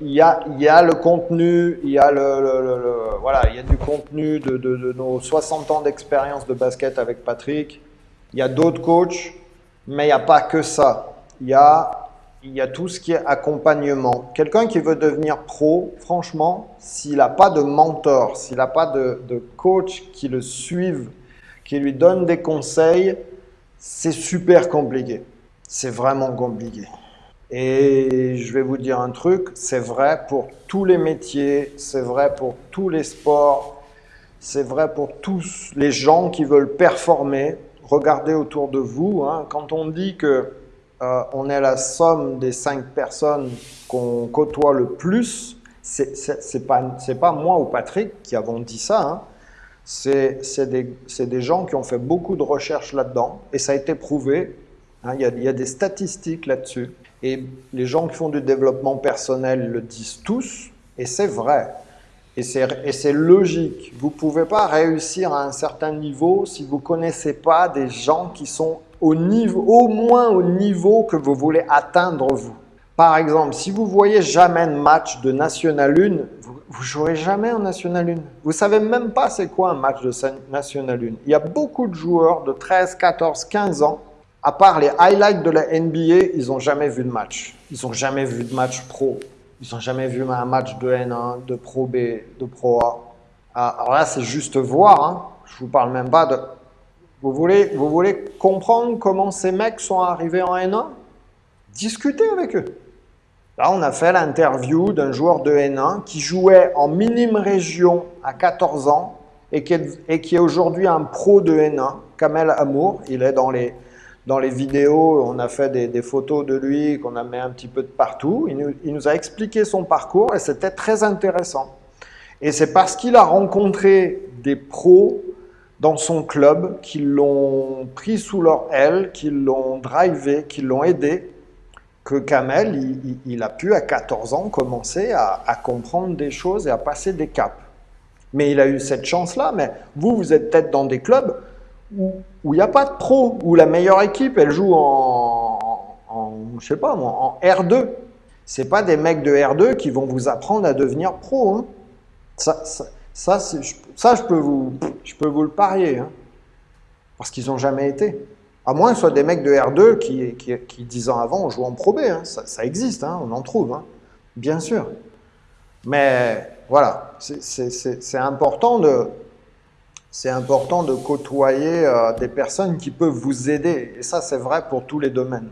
il y a, y a le contenu, il y a, le, le- le- voilà, il y a du contenu de nos 60 ans d'expérience de basket avec Patrick. Il y a d'autres coachs, mais il n'y a pas que ça. Il y a, il y a tout ce qui est accompagnement. Quelqu'un qui veut devenir pro, franchement, s'il n'a pas de mentor, s'il n'a pas de, de coach qui le suive, qui lui donne des conseils, c'est super compliqué. C'est vraiment compliqué. Et je vais vous dire un truc, c'est vrai pour tous les métiers, c'est vrai pour tous les sports, c'est vrai pour tous les gens qui veulent performer. Regardez autour de vous, hein, quand on dit que euh, on est la somme des cinq personnes qu'on côtoie le plus, c'est pas, pas moi ou Patrick qui avons dit ça, hein. c'est des, gens qui ont fait beaucoup de recherches là-dedans et ça a été prouvé. hein, il y a des statistiques là-dessus. Et les gens qui font du développement personnel le disent tous, et c'est vrai. Et c'est logique. Vous ne pouvez pas réussir à un certain niveau si vous ne connaissez pas des gens qui sont au, moins au niveau que vous voulez atteindre vous. Par exemple, si vous voyez jamais de match de National 1, vous, vous jouerez jamais en National 1. Vous savez même pas c'est quoi un match de National 1. Il y a beaucoup de joueurs de 13, 14, 15 ans, à part les highlights de la NBA, ils n'ont jamais vu de match. Ils n'ont jamais vu de match pro. Ils n'ont jamais vu un match de N1, de Pro B, de Pro A. Ah, Alors là, c'est juste voir. Hein. Je vous parle même pas de. Vous voulez, vous voulez comprendre comment ces mecs sont arrivés en N1 Discutez avec eux. Là, on a fait l'interview d'un joueur de N1 qui jouait en minime région à 14 ans et qui est, aujourd'hui un pro de N1, Kamel Amour. Il est dans les, dans les vidéos, on a fait des, photos de lui qu'on a mis un petit peu de partout. Il nous, a expliqué son parcours et c'était très intéressant. Et c'est parce qu'il a rencontré des pros dans son club qui l'ont pris sous leur aile, qui l'ont drivé, qui l'ont aidé, que Kamel, il, il- il a pu à 14 ans commencer à, à comprendre des choses et à passer des caps. Mais il a eu cette chance-là. Mais vous, vous êtes peut-être dans des clubs où il n'y a pas de pro, où la meilleure équipe, elle joue en, en je sais pas moi, en R2. C'est pas des mecs de R2 qui vont vous apprendre à devenir pro. hein. Ça, ça, ça, je, peux vous, je peux vous le parier, hein. parce qu'ils n'ont jamais été. À moins que ce soit des mecs de R2 qui, qui, qui 10 ans avant, ont joué en Pro B. hein. Ça, existe, on en trouve, bien sûr. Mais voilà, c'est important de, c'est important de côtoyer euh, des personnes qui peuvent vous aider. Et ça, c'est vrai pour tous les domaines.